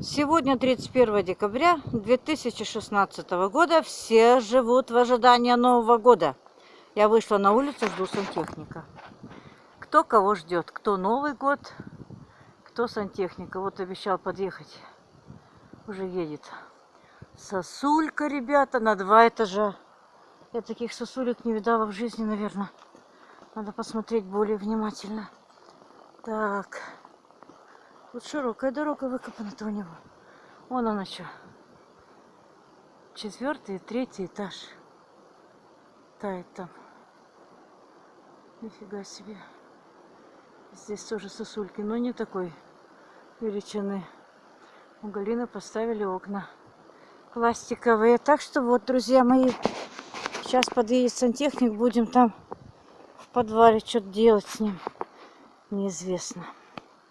Сегодня 31 декабря 2016 года. Все живут в ожидании Нового года. Я вышла на улицу, жду сантехника. Кто кого ждет? Кто Новый год, кто сантехника. Вот обещал подъехать. Уже едет. Сосулька, ребята, на два этажа. Я таких сосулек не видала в жизни, наверное. Надо посмотреть более внимательно. Так. Тут широкая дорога выкопана-то у него. Вон она что. Четвертый и третий этаж. Тает там. Нифига себе. Здесь тоже сосульки, но не такой величины. У Галины поставили окна пластиковые. Так что вот, друзья мои, сейчас подъедет сантехник, будем там в подвале что-то делать с ним. Неизвестно.